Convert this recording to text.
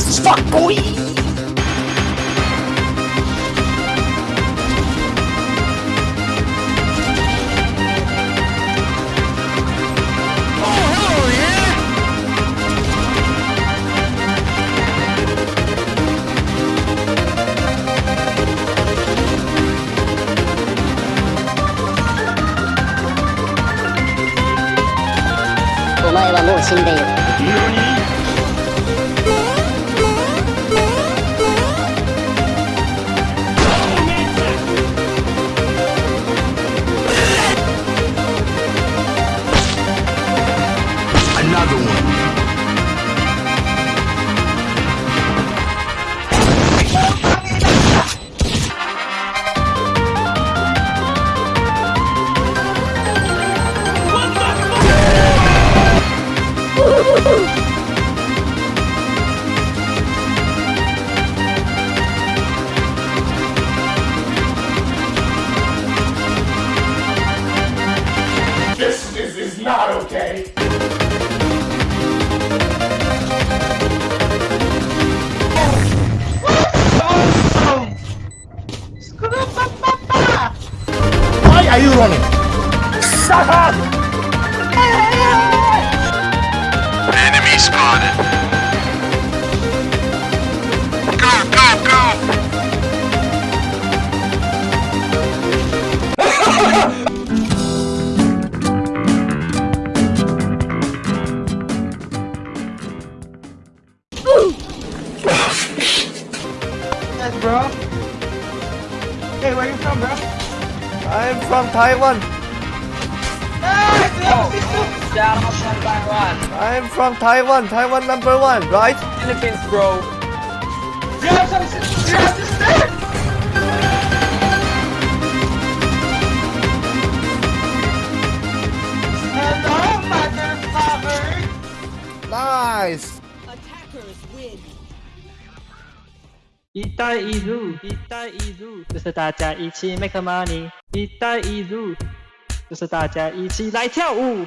Spokojnie! "お前はもう死んでいる」are you running? Shut up! Enemy spotted. Go, go, go! Yes, bro. Hey, where you from, bro? I'm from Taiwan. Shout out from Taiwan. I'm from Taiwan. Taiwan number one, right? Philippines, bro. You have some. You have to stay. Hello, motherfucker. Nice. 一带一路，一带一路，就是大家一起 make money。一带一路，就是大家一起来跳舞。